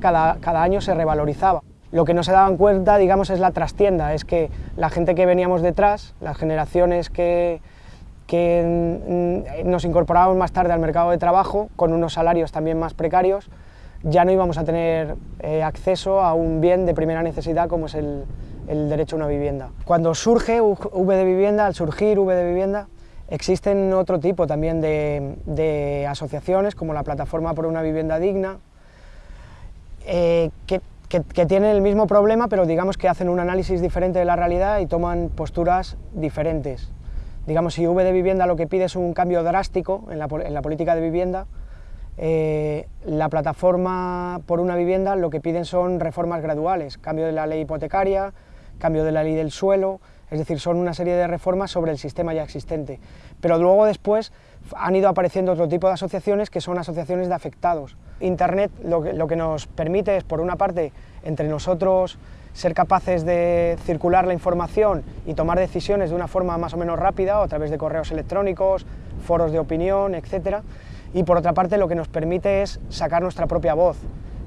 cada, cada año se revalorizaba. Lo que no se daban cuenta, digamos, es la trastienda, es que la gente que veníamos detrás, las generaciones que, que nos incorporábamos más tarde al mercado de trabajo, con unos salarios también más precarios, ya no íbamos a tener eh, acceso a un bien de primera necesidad como es el, el derecho a una vivienda. Cuando surge V de Vivienda, al surgir V de Vivienda, existen otro tipo también de, de asociaciones, como la Plataforma por una Vivienda Digna, eh, que, tienen el mismo problema, pero digamos que hacen un análisis diferente de la realidad y toman posturas diferentes. Digamos, si V de Vivienda lo que pide es un cambio drástico en la, en la política de vivienda, eh, la plataforma por una vivienda lo que piden son reformas graduales, cambio de la ley hipotecaria, cambio de la ley del suelo, es decir, son una serie de reformas sobre el sistema ya existente. Pero luego después han ido apareciendo otro tipo de asociaciones que son asociaciones de afectados. Internet lo que, lo que nos permite es, por una parte, entre nosotros ser capaces de circular la información y tomar decisiones de una forma más o menos rápida, o a través de correos electrónicos, foros de opinión, etc. Y por otra parte lo que nos permite es sacar nuestra propia voz,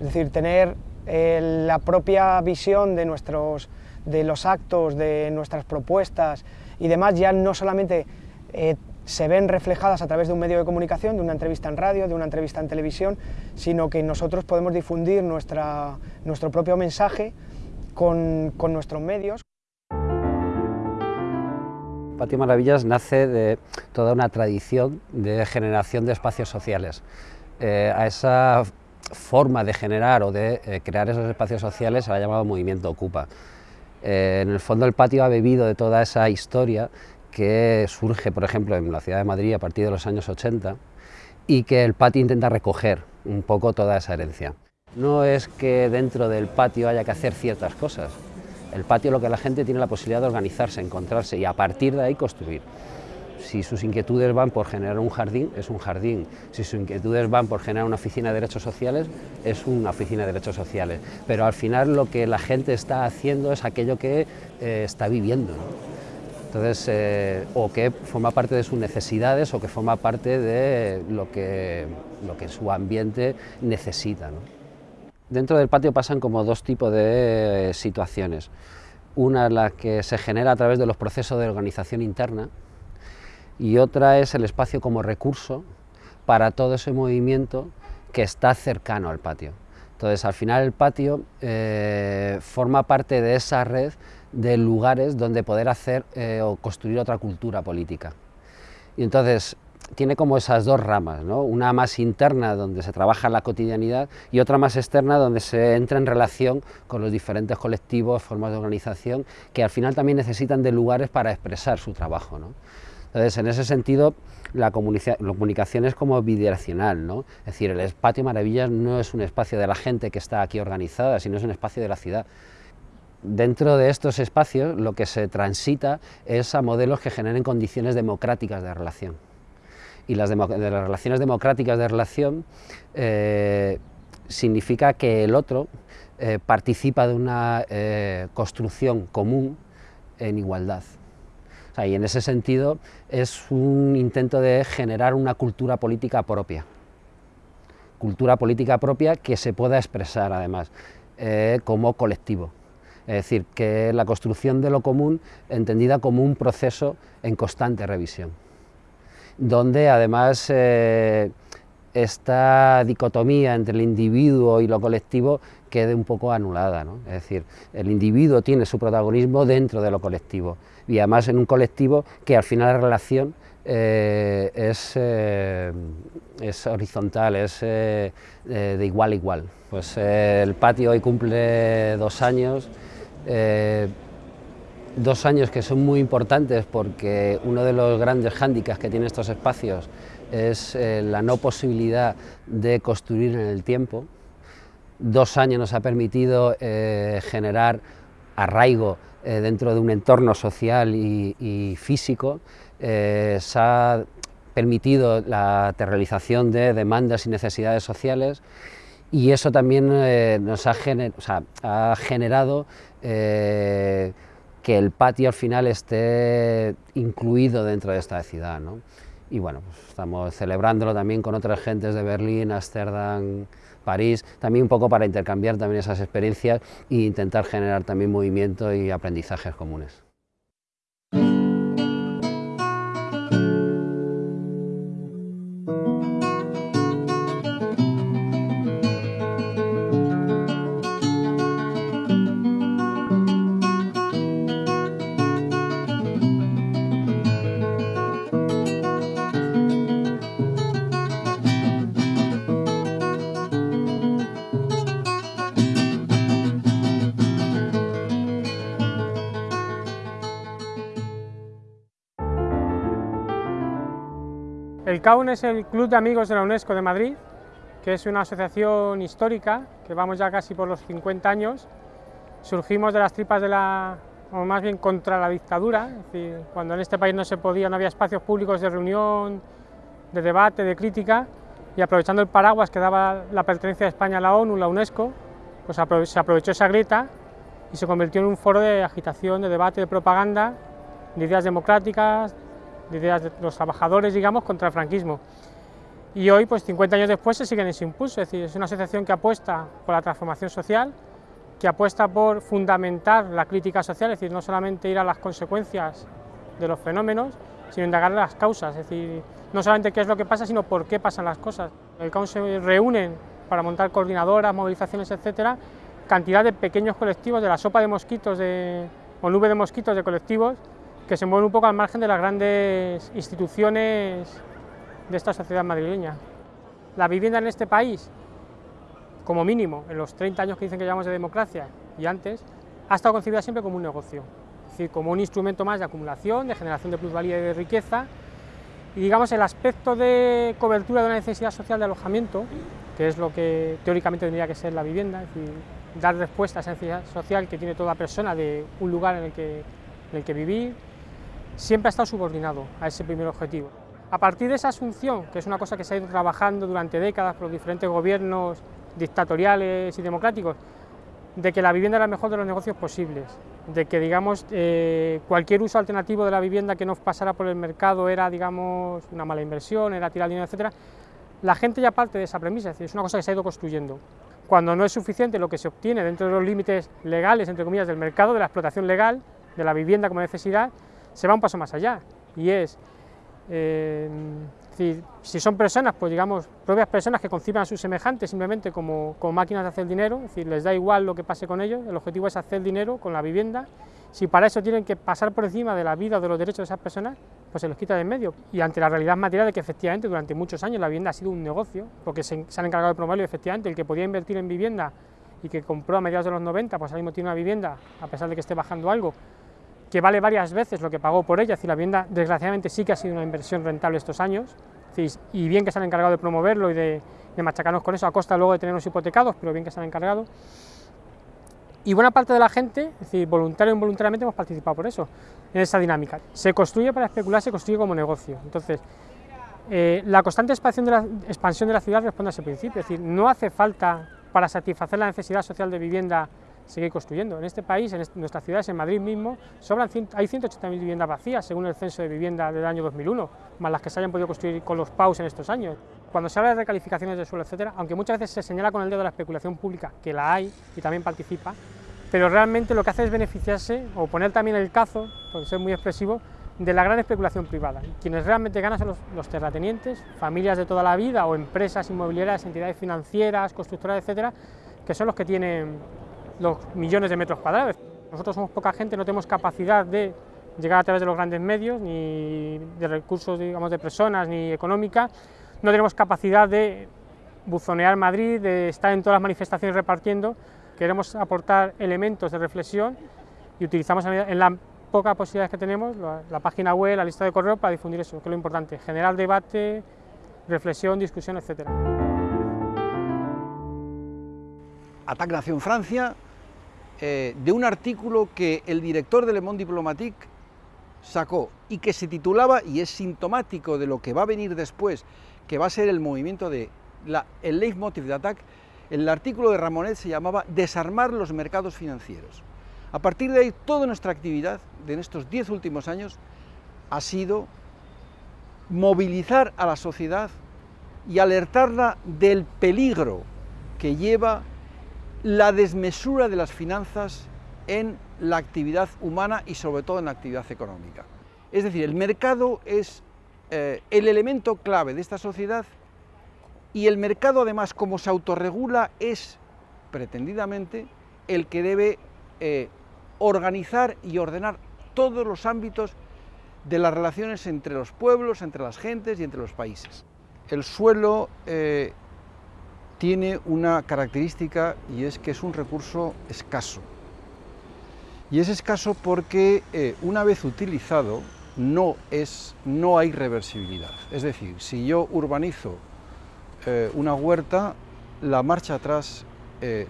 es decir, tener eh, la propia visión de, nuestros, de los actos, de nuestras propuestas y demás, ya no solamente eh, se ven reflejadas a través de un medio de comunicación, de una entrevista en radio, de una entrevista en televisión, sino que nosotros podemos difundir nuestra, nuestro propio mensaje con, con nuestros medios. Patio Maravillas nace de toda una tradición de generación de espacios sociales. Eh, a esa forma de generar o de eh, crear esos espacios sociales se ha llamado Movimiento Ocupa. Eh, en el fondo el patio ha bebido de toda esa historia que surge, por ejemplo, en la ciudad de Madrid a partir de los años 80 y que el patio intenta recoger un poco toda esa herencia. No es que dentro del patio haya que hacer ciertas cosas. El patio lo que la gente tiene la posibilidad de organizarse, encontrarse y a partir de ahí construir. Si sus inquietudes van por generar un jardín, es un jardín. Si sus inquietudes van por generar una oficina de derechos sociales, es una oficina de derechos sociales. Pero al final lo que la gente está haciendo es aquello que eh, está viviendo. ¿no? Entonces, eh, o que forma parte de sus necesidades o que forma parte de lo que, su ambiente necesita. Dentro del patio pasan como dos tipos de situaciones. Una es la que se genera a través de los procesos de organización interna y otra es el espacio como recurso para todo ese movimiento que está cercano al patio. Entonces, al final el patio eh, forma parte de esa red de lugares donde poder hacer eh, o construir otra cultura política. Y entonces, tiene como esas dos ramas, ¿no? una más interna donde se trabaja la cotidianidad y otra más externa donde se entra en relación con los diferentes colectivos, formas de organización que al final también necesitan de lugares para expresar su trabajo. ¿no? Entonces, en ese sentido, la, comunica la comunicación es como bidireccional, ¿no? es decir, el Patio Maravillas no es un espacio de la gente que está aquí organizada, sino es un espacio de la ciudad. Dentro de estos espacios lo que se transita es a modelos que generen condiciones democráticas de relación y las, de las relaciones democráticas de relación eh, significa que el otro eh, participa de una eh, construcción común en igualdad. O sea, y en ese sentido es un intento de generar una cultura política propia, cultura política propia que se pueda expresar además como colectivo. Es decir, que la construcción de lo común entendida como un proceso en constante revisión donde además eh, esta dicotomía entre el individuo y lo colectivo quede un poco anulada. ¿no? Es decir, el individuo tiene su protagonismo dentro de lo colectivo y además en un colectivo que al final la relación eh, es, eh, es, horizontal, es de igual a igual. Pues el patio hoy cumple dos años, dos años que son muy importantes porque uno de los grandes hándicaps que tienen estos espacios es eh, la no posibilidad de construir en el tiempo. Dos años nos ha permitido eh, generar arraigo eh, dentro de un entorno social y, y físico, se ha permitido la realización de demandas y necesidades sociales y eso también nos ha, ha generado que el patio al final esté incluido dentro de esta ciudad. ¿no? Y bueno, pues estamos celebrándolo también con otras gentes de Berlín, Ámsterdam, París, también un poco para intercambiar también esas experiencias e intentar generar también movimiento y aprendizajes comunes. El CAUN es el Club de Amigos de la UNESCO de Madrid, que es una asociación histórica, que vamos ya casi por los 50 años. Surgimos de las tripas de la, o más bien contra la dictadura, es decir, cuando en este país no se podía, no había espacios públicos de reunión, de debate, de crítica, y aprovechando el paraguas que daba la pertenencia de España a la ONU, la UNESCO, pues se aprovechó esa grieta y se convirtió en un foro de agitación, de debate, de propaganda, de ideas democráticas, de ideas de los trabajadores, digamos, contra el franquismo. Y hoy, pues 50 años después, se sigue en ese impulso, es decir, es una asociación que apuesta por la transformación social, que apuesta por fundamentar la crítica social, es decir, no solamente ir a las consecuencias de los fenómenos, sino indagar las causas, es decir, no solamente qué es lo que pasa, sino por qué pasan las cosas. El CAUN se reúnen para montar coordinadoras, movilizaciones, etcétera, cantidad de pequeños colectivos, de la sopa de mosquitos de, o nube de mosquitos de colectivos, que se mueven un poco al margen de las grandes instituciones de esta sociedad madrileña. La vivienda en este país, como mínimo, en los 30 años que dicen que llevamos de democracia y antes, ha estado concebida siempre como un negocio, es decir, como un instrumento más de acumulación, de generación de plusvalía y de riqueza, y digamos el aspecto de cobertura de una necesidad social de alojamiento, que es lo que teóricamente tendría que ser la vivienda, es decir, dar respuesta a esa necesidad social que tiene toda persona de un lugar en el que, en el que vivir, siempre ha estado subordinado a ese primer objetivo. A partir de esa asunción, que es una cosa que se ha ido trabajando durante décadas por los diferentes gobiernos dictatoriales y democráticos, de que la vivienda era el mejor de los negocios posibles, de que digamos, eh, cualquier uso alternativo de la vivienda que no pasara por el mercado era digamos, una mala inversión, era tirar dinero, etc., la gente ya parte de esa premisa, es, decir, es una cosa que se ha ido construyendo. Cuando no es suficiente lo que se obtiene dentro de los límites legales, entre comillas, del mercado, de la explotación legal, de la vivienda como necesidad, se va un paso más allá y es, eh, si son personas, pues digamos, propias personas que conciban a sus semejantes simplemente como, como, máquinas de hacer dinero, es decir, les da igual lo que pase con ellos, el objetivo es hacer dinero con la vivienda, si para eso tienen que pasar por encima de la vida o de los derechos de esas personas, pues se los quita de en medio. Y ante la realidad material de que efectivamente durante muchos años la vivienda ha sido un negocio, porque se, se han encargado de promoverlo efectivamente el que podía invertir en vivienda y que compró a mediados de los 90, pues ahora mismo tiene una vivienda, a pesar de que esté bajando algo, que vale varias veces lo que pagó por ella, es la vivienda desgraciadamente sí que ha sido una inversión rentable estos años, y bien que se han encargado de promoverlo y de, machacarnos con eso a costa luego de tenernos hipotecados, pero bien que se han encargado. Y buena parte de la gente, es voluntario o involuntariamente hemos participado por eso, en esa dinámica. Se construye para especular, se construye como negocio. Entonces, eh, la constante expansión de, la, expansión de la ciudad responde a ese principio, es decir, no hace falta para satisfacer la necesidad social de vivienda seguir construyendo. En este país, en nuestras ciudades, en Madrid mismo, sobran, hay 180.000 viviendas vacías, según el censo de vivienda del año 2001, más las que se hayan podido construir con los PAUs en estos años. Cuando se habla de recalificaciones de suelo, etcétera, aunque muchas veces se señala con el dedo de la especulación pública, que la hay y también participa, pero realmente lo que hace es beneficiarse o poner también el cazo, por ser muy expresivo, de la gran especulación privada. Quienes realmente ganan son los, los, terratenientes, familias de toda la vida o empresas inmobiliarias, entidades financieras, constructoras, etcétera, que son los que tienen los millones de metros cuadrados. Nosotros somos poca gente, no tenemos capacidad de llegar a través de los grandes medios, ni de recursos digamos, de personas, ni económica, no tenemos capacidad de buzonear Madrid, de estar en todas las manifestaciones repartiendo, queremos aportar elementos de reflexión y utilizamos en la poca posibilidades que tenemos, la, página web, la lista de correo para difundir eso, que es lo importante, generar debate, reflexión, discusión, etcétera. Atac nació en Francia, eh, de un artículo que el director de Le Monde Diplomatique sacó y que se titulaba, y es sintomático de lo que va a venir después, que va a ser el movimiento de la, el leitmotiv de ATAC, el artículo de Ramonet se llamaba Desarmar los mercados financieros. A partir de ahí, toda nuestra actividad de estos diez últimos años ha sido movilizar a la sociedad y alertarla del peligro que lleva la desmesura de las finanzas en la actividad humana y sobre todo en la actividad económica. Es decir, el mercado es eh, el elemento clave de esta sociedad y el mercado además como se autorregula es pretendidamente el que debe eh, organizar y ordenar todos los ámbitos de las relaciones entre los pueblos, entre las gentes y entre los países. El suelo eh, tiene una característica y es que es un recurso escaso. Y es escaso porque eh, una vez utilizado no, es, no hay reversibilidad. Es decir, si yo urbanizo eh, una huerta, la marcha atrás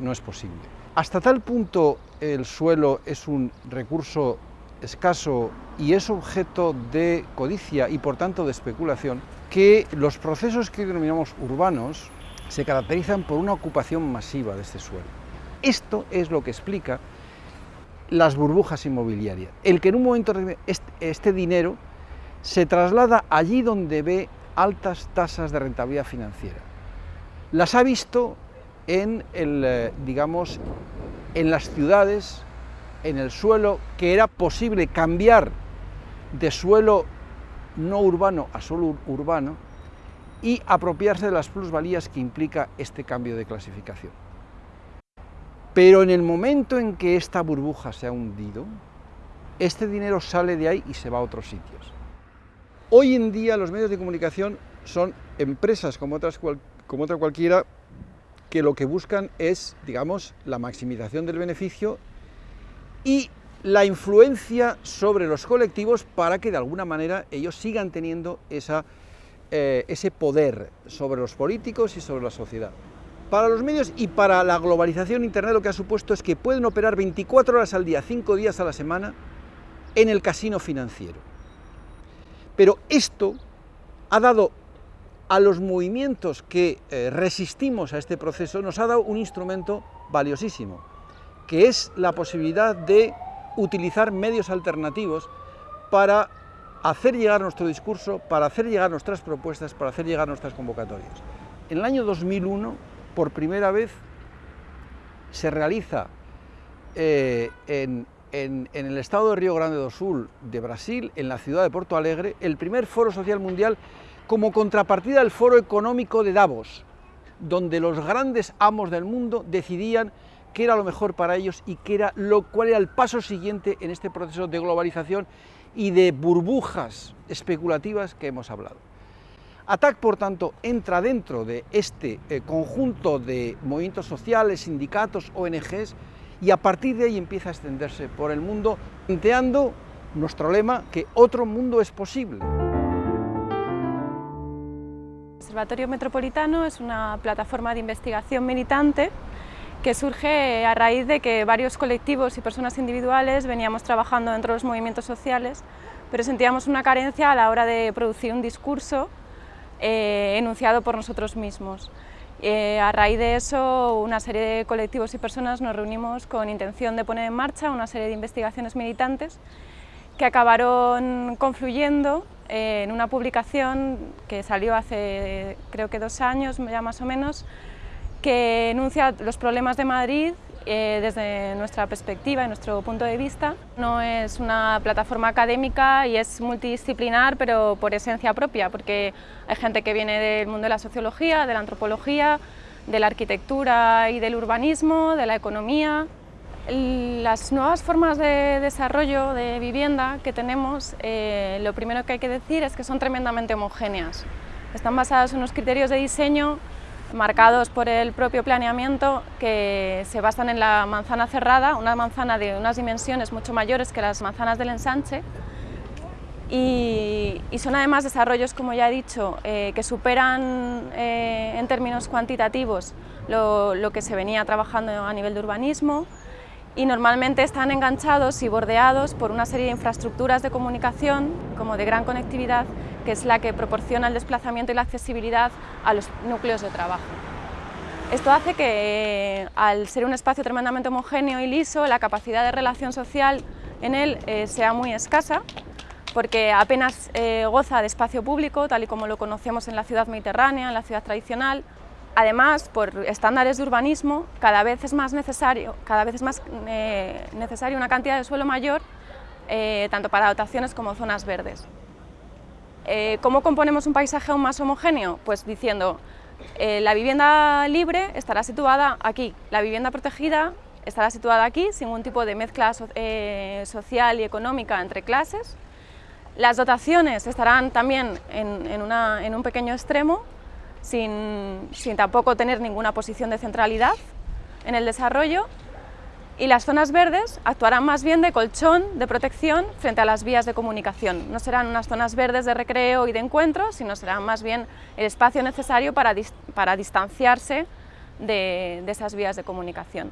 no es posible. Hasta tal punto el suelo es un recurso escaso y es objeto de codicia y por tanto de especulación, que los procesos que denominamos urbanos se caracterizan por una ocupación masiva de este suelo. Esto es lo que explica las burbujas inmobiliarias. El que en un momento este, dinero se traslada allí donde ve altas tasas de rentabilidad financiera. Las ha visto en, el, eh, digamos, en las ciudades en el suelo que era posible cambiar de suelo no urbano a suelo urbano y apropiarse de las plusvalías que implica este cambio de clasificación. Pero en el momento en que esta burbuja se ha hundido, este dinero sale de ahí y se va a otros sitios. Hoy en día los medios de comunicación son empresas como, otras como otra cualquiera que lo que buscan es, digamos, la maximización del beneficio y la influencia sobre los colectivos para que de alguna manera ellos sigan teniendo esa, eh, ese poder sobre los políticos y sobre la sociedad. Para los medios y para la globalización Internet lo que ha supuesto es que pueden operar 24 horas al día, 5 días a la semana, en el casino financiero. Pero esto ha dado a los movimientos que eh, resistimos a este proceso, nos ha dado un instrumento valiosísimo, que es la posibilidad de utilizar medios alternativos para hacer llegar nuestro discurso, para hacer llegar nuestras propuestas, para hacer llegar nuestras convocatorias. En el año 2001, por primera vez, se realiza eh, en, el estado de Río Grande do Sul de Brasil, en la ciudad de Porto Alegre, el primer foro social mundial como contrapartida al foro económico de Davos, donde los grandes amos del mundo decidían qué era lo mejor para ellos y qué era lo, cuál era el paso siguiente en este proceso de globalización y de burbujas especulativas que hemos hablado. ATAC, por tanto, entra dentro de este eh, conjunto de movimientos sociales, sindicatos, ONGs, y a partir de ahí empieza a extenderse por el mundo, planteando nuestro lema que otro mundo es posible. El Observatorio Metropolitano es una plataforma de investigación militante que surge a raíz de que varios colectivos y personas individuales veníamos trabajando dentro de los movimientos sociales, pero sentíamos una carencia a la hora de producir un discurso eh, enunciado por nosotros mismos. Eh, a raíz de eso, una serie de colectivos y personas nos reunimos con intención de poner en marcha una serie de investigaciones militantes que acabaron confluyendo eh, en una publicación que salió hace creo que dos años ya más o menos, que enuncia los problemas de Madrid eh, desde nuestra perspectiva y nuestro punto de vista. No es una plataforma académica y es multidisciplinar, pero por esencia propia, porque hay gente que viene del mundo de la sociología, de la antropología, de la arquitectura y del urbanismo, de la economía. Las nuevas formas de desarrollo de vivienda que tenemos, eh, lo primero que hay que decir es que son tremendamente homogéneas. Están basadas en unos criterios de diseño marcados por el propio planeamiento que se basan en la manzana cerrada, una manzana de unas dimensiones mucho mayores que las manzanas del ensanche. Y, son además desarrollos, como ya he dicho, eh, que superan eh, en términos cuantitativos lo, lo que se venía trabajando a nivel de urbanismo y normalmente están enganchados y bordeados por una serie de infraestructuras de comunicación, como de gran conectividad, que es la que proporciona el desplazamiento y la accesibilidad a los núcleos de trabajo. Esto hace que, al ser un espacio tremendamente homogéneo y liso, la capacidad de relación social en él eh, sea muy escasa, porque apenas eh, goza de espacio público, tal y como lo conocemos en la ciudad mediterránea, en la ciudad tradicional, Además, por estándares de urbanismo, cada vez es más necesario, cada vez es más, eh, necesario una cantidad de suelo mayor, eh, tanto para dotaciones como zonas verdes. Eh, ¿Cómo componemos un paisaje aún más homogéneo? Pues diciendo, la vivienda libre estará situada aquí, la vivienda protegida estará situada aquí, sin ningún tipo de mezcla social y económica entre clases. Las dotaciones estarán también en, en un pequeño extremo, sin, tampoco tener ninguna posición de centralidad en el desarrollo y las zonas verdes actuarán más bien de colchón de protección frente a las vías de comunicación. No serán unas zonas verdes de recreo y de encuentro, sino serán más bien el espacio necesario para, para distanciarse de esas vías de comunicación.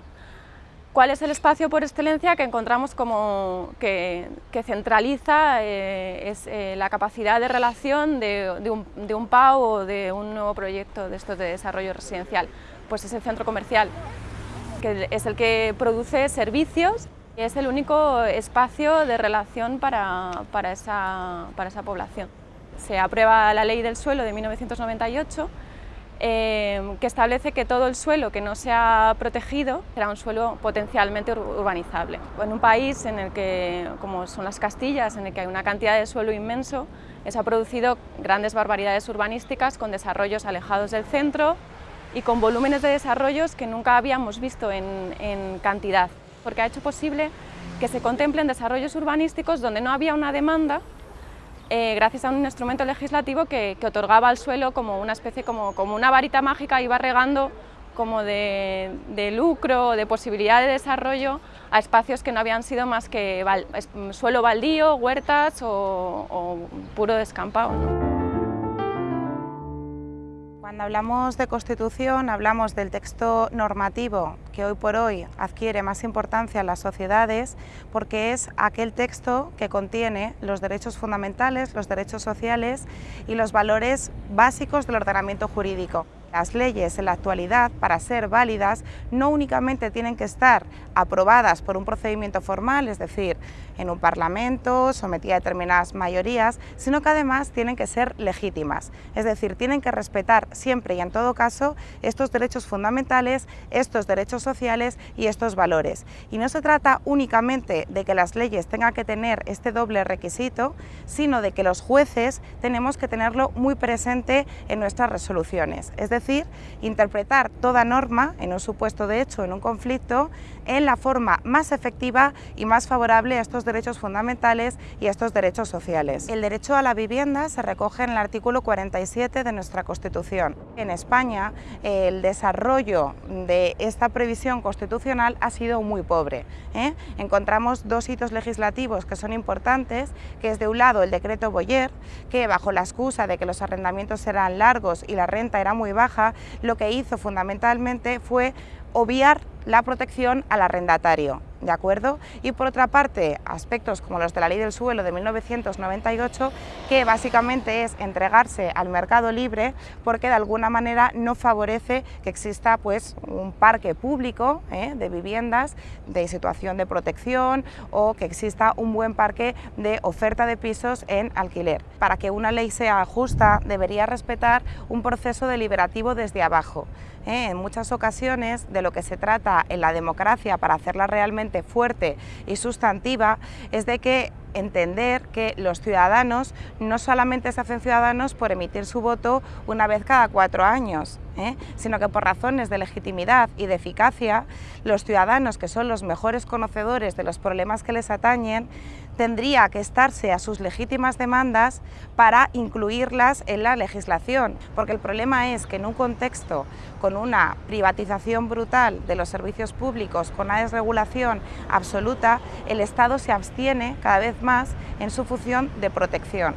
¿Cuál es el espacio por excelencia que encontramos como que, centraliza eh, es, eh, la capacidad de relación de, un, de, un, PAU o de un nuevo proyecto de estos de desarrollo residencial? Pues es el centro comercial, que es el que produce servicios y es el único espacio de relación para, para, esa, para esa población. Se aprueba la ley del suelo de 1998 Em, que establece que todo el suelo que no sea protegido será un suelo potencialmente urbanizable. En un país en el que, como son las Castillas, en el que hay una cantidad de suelo inmenso, se ha producido grandes barbaridades urbanísticas con desarrollos alejados del centro y con volúmenes de desarrollos que nunca habíamos visto en, cantidad, porque ha hecho posible que se contemplen desarrollos urbanísticos donde no había una demanda eh, gracias a un instrumento legislativo que, otorgaba al suelo como una especie, como, como una varita mágica, iba regando como de, lucro, de posibilidad de desarrollo a espacios que no habían sido más que suelo baldío, huertas o, puro descampado. Cuando hablamos de Constitución, hablamos del texto normativo que hoy por hoy adquiere más importancia en las sociedades porque es aquel texto que contiene los derechos fundamentales, los derechos sociales y los valores básicos del ordenamiento jurídico. Las leyes en la actualidad, para ser válidas, no únicamente tienen que estar aprobadas por un procedimiento formal, es decir, en un parlamento, sometida a determinadas mayorías, sino que además tienen que ser legítimas, es decir, tienen que respetar siempre y en todo caso estos derechos fundamentales, estos derechos sociales y estos valores. Y no se trata únicamente de que las leyes tengan que tener este doble requisito, sino de que los jueces tenemos que tenerlo muy presente en nuestras resoluciones, es decir, interpretar toda norma en un supuesto de hecho, en un conflicto, en la forma más efectiva y más favorable a estos derechos fundamentales y a estos derechos sociales. El derecho a la vivienda se recoge en el artículo 47 de nuestra Constitución. En España el desarrollo de esta previsión constitucional ha sido muy pobre. ¿eh? Encontramos dos hitos legislativos que son importantes, que es de un lado el decreto Boyer, que bajo la excusa de que los arrendamientos eran largos y la renta era muy baja, lo que hizo fundamentalmente fue obviar la protección al arrendatario, ¿de acuerdo? Y por otra parte, aspectos como los de la Ley del Suelo de 1998, que básicamente es entregarse al mercado libre porque de alguna manera no favorece que exista pues, un parque público ¿eh? de viviendas de situación de protección o que exista un buen parque de oferta de pisos en alquiler. Para que una ley sea justa, debería respetar un proceso deliberativo desde abajo. ¿eh? En muchas ocasiones de lo que se trata en la democracia para hacerla realmente fuerte y sustantiva es de que entender que los ciudadanos no solamente se hacen ciudadanos por emitir su voto una vez cada cuatro años, ¿eh? sino que por razones de legitimidad y de eficacia, los ciudadanos, que son los mejores conocedores de los problemas que les atañen, tendría que estarse a sus legítimas demandas para incluirlas en la legislación, porque el problema es que en un contexto con una privatización brutal de los servicios públicos, con una desregulación absoluta, el Estado se abstiene cada vez más en su función de protección.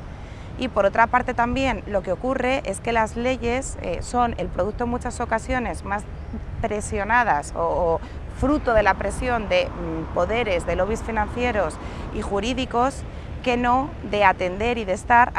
Y por otra parte también lo que ocurre es que las leyes eh, son el producto en muchas ocasiones más presionadas o, fruto de la presión de mm, poderes, de lobbies financieros y jurídicos, que no de atender y de estar